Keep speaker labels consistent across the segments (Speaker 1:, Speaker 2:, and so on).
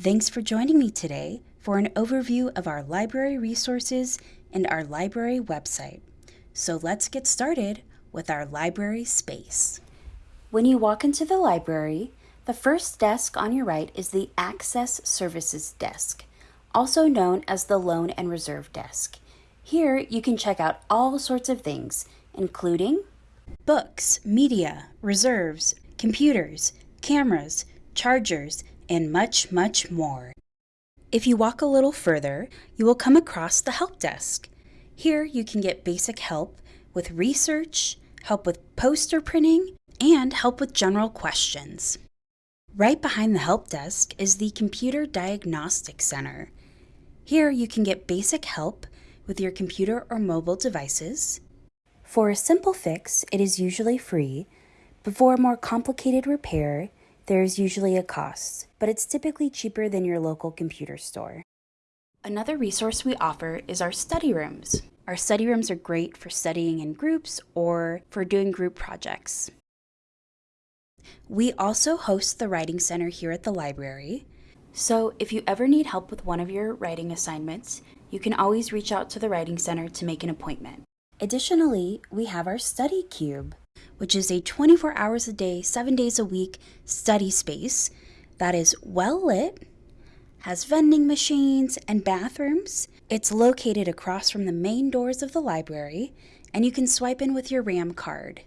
Speaker 1: Thanks for joining me today for an overview of our library resources and our library website. So let's get started with our library space. When you walk into the library, the first desk on your right is the Access Services Desk, also known as the Loan and Reserve Desk. Here you can check out all sorts of things, including books, media, reserves, computers, cameras, chargers, and much, much more. If you walk a little further, you will come across the help desk. Here you can get basic help with research, help with poster printing, and help with general questions. Right behind the help desk is the Computer Diagnostic Center. Here you can get basic help with your computer or mobile devices. For a simple fix, it is usually free, but for a more complicated repair, there is usually a cost, but it's typically cheaper than your local computer store. Another resource we offer is our study rooms. Our study rooms are great for studying in groups or for doing group projects. We also host the Writing Center here at the library, so if you ever need help with one of your writing assignments, you can always reach out to the Writing Center to make an appointment. Additionally, we have our Study Cube, which is a 24 hours a day, 7 days a week study space that is well lit, has vending machines and bathrooms. It's located across from the main doors of the library, and you can swipe in with your RAM card.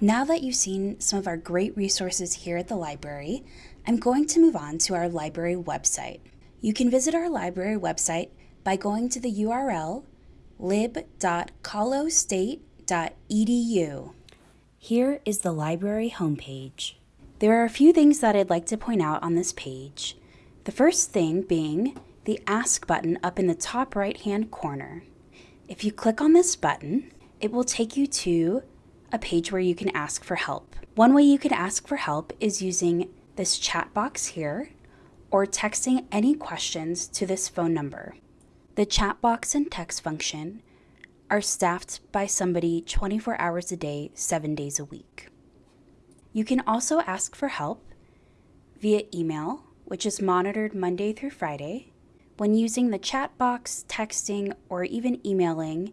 Speaker 1: Now that you've seen some of our great resources here at the library, I'm going to move on to our library website. You can visit our library website by going to the URL lib.colostate.edu. Here is the library homepage. There are a few things that I'd like to point out on this page. The first thing being the Ask button up in the top right hand corner. If you click on this button, it will take you to a page where you can ask for help. One way you can ask for help is using this chat box here or texting any questions to this phone number. The chat box and text function are staffed by somebody 24 hours a day, 7 days a week. You can also ask for help via email, which is monitored Monday through Friday. When using the chat box, texting, or even emailing,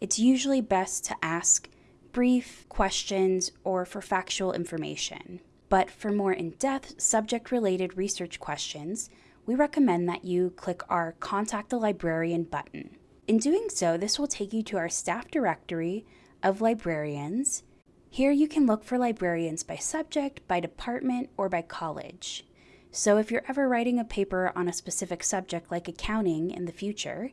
Speaker 1: it's usually best to ask brief questions or for factual information. But for more in-depth subject-related research questions, we recommend that you click our Contact a Librarian button. In doing so, this will take you to our staff directory of librarians. Here you can look for librarians by subject, by department, or by college. So if you're ever writing a paper on a specific subject like accounting in the future,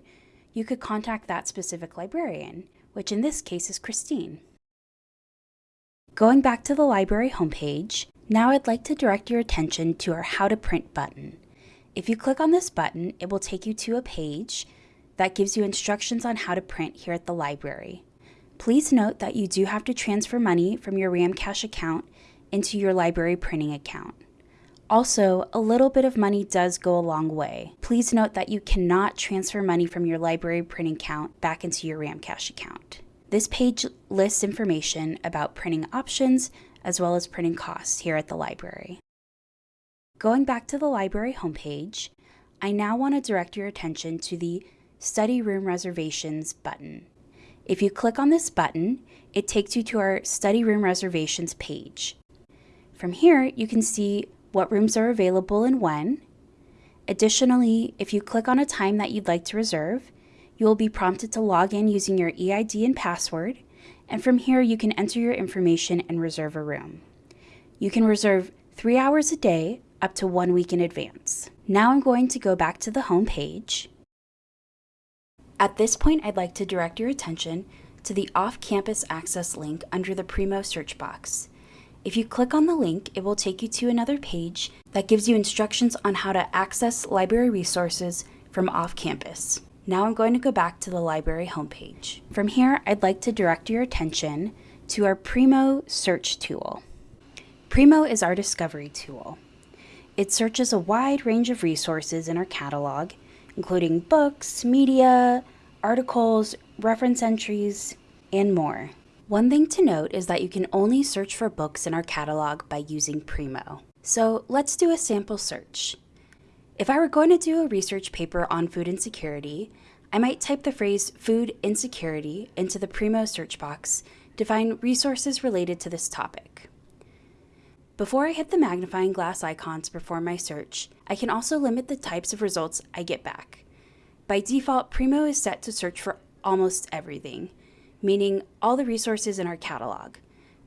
Speaker 1: you could contact that specific librarian, which in this case is Christine. Going back to the library homepage, now I'd like to direct your attention to our How to Print button. If you click on this button, it will take you to a page that gives you instructions on how to print here at the library. Please note that you do have to transfer money from your Ramcash account into your library printing account. Also, a little bit of money does go a long way. Please note that you cannot transfer money from your library printing account back into your Ramcash account. This page lists information about printing options as well as printing costs here at the library. Going back to the library homepage, I now want to direct your attention to the Study Room Reservations button. If you click on this button, it takes you to our Study Room Reservations page. From here, you can see what rooms are available and when. Additionally, if you click on a time that you'd like to reserve, you will be prompted to log in using your EID and password, and from here you can enter your information and reserve a room. You can reserve three hours a day up to one week in advance. Now I'm going to go back to the home page. At this point, I'd like to direct your attention to the off-campus access link under the Primo search box. If you click on the link, it will take you to another page that gives you instructions on how to access library resources from off-campus. Now I'm going to go back to the library homepage. From here, I'd like to direct your attention to our Primo search tool. Primo is our discovery tool. It searches a wide range of resources in our catalog, including books, media, articles, reference entries, and more. One thing to note is that you can only search for books in our catalog by using Primo. So let's do a sample search. If I were going to do a research paper on food insecurity, I might type the phrase food insecurity into the Primo search box to find resources related to this topic. Before I hit the magnifying glass icon to perform my search, I can also limit the types of results I get back. By default, Primo is set to search for almost everything, meaning all the resources in our catalog.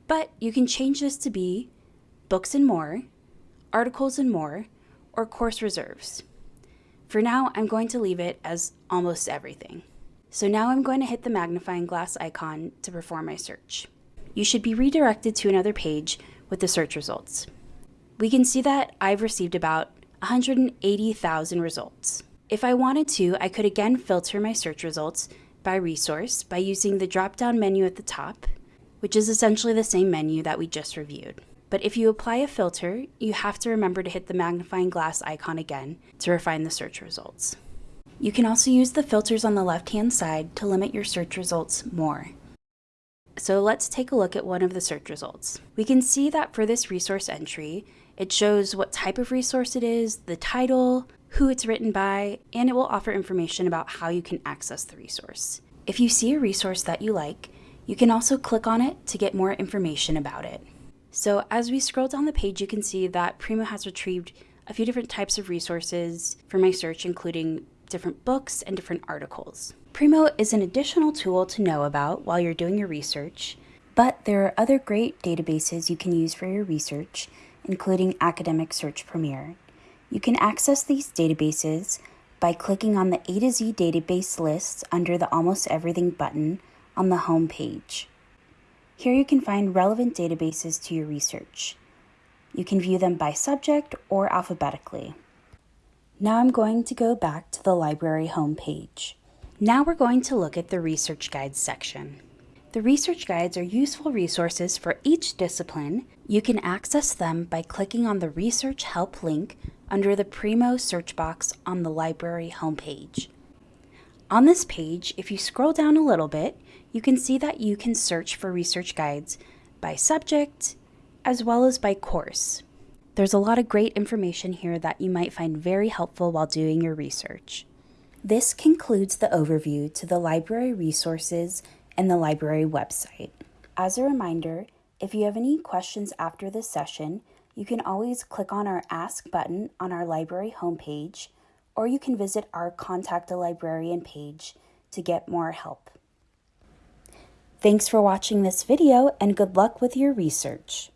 Speaker 1: But you can change this to be books and more, articles and more, or course reserves. For now, I'm going to leave it as almost everything. So now I'm going to hit the magnifying glass icon to perform my search. You should be redirected to another page with the search results. We can see that I've received about 180,000 results. If I wanted to, I could again filter my search results by resource by using the drop-down menu at the top, which is essentially the same menu that we just reviewed. But if you apply a filter, you have to remember to hit the magnifying glass icon again to refine the search results. You can also use the filters on the left-hand side to limit your search results more. So let's take a look at one of the search results. We can see that for this resource entry, it shows what type of resource it is, the title, who it's written by, and it will offer information about how you can access the resource. If you see a resource that you like, you can also click on it to get more information about it. So as we scroll down the page, you can see that Primo has retrieved a few different types of resources for my search, including different books and different articles. Primo is an additional tool to know about while you're doing your research, but there are other great databases you can use for your research, including Academic Search Premier. You can access these databases by clicking on the A to Z database lists under the Almost Everything button on the home page. Here you can find relevant databases to your research. You can view them by subject or alphabetically. Now I'm going to go back to the library homepage. Now we're going to look at the research guides section. The research guides are useful resources for each discipline. You can access them by clicking on the research help link under the Primo search box on the library homepage. On this page, if you scroll down a little bit, you can see that you can search for research guides by subject as well as by course. There's a lot of great information here that you might find very helpful while doing your research. This concludes the overview to the library resources and the library website. As a reminder, if you have any questions after this session, you can always click on our Ask button on our library homepage or you can visit our Contact a Librarian page to get more help. Thanks for watching this video and good luck with your research.